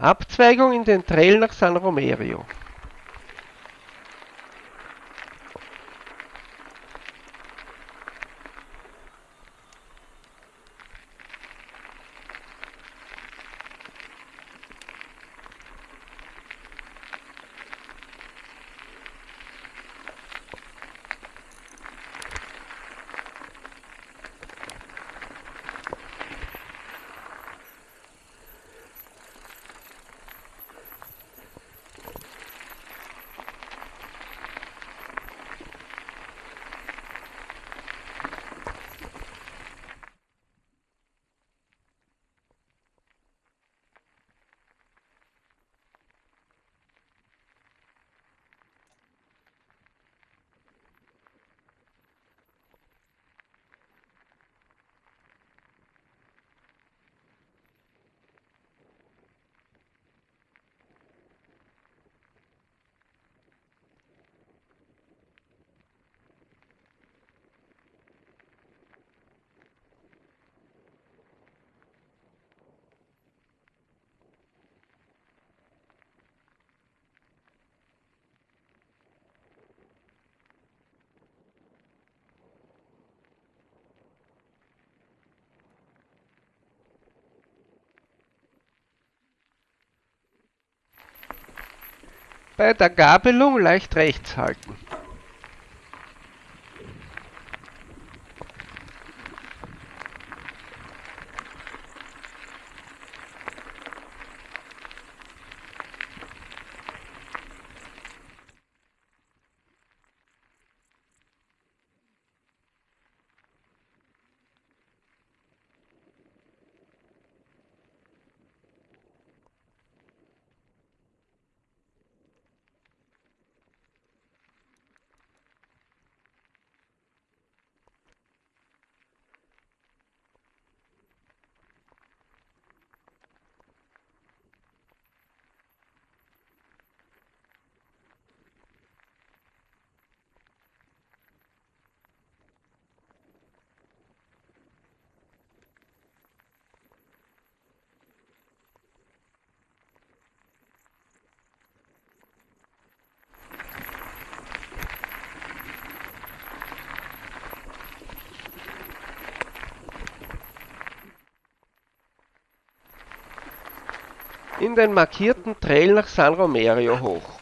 Abzweigung in den Trail nach San Romero. Bei der Gabelung leicht rechts halten. In den markierten Trail nach San Romero hoch.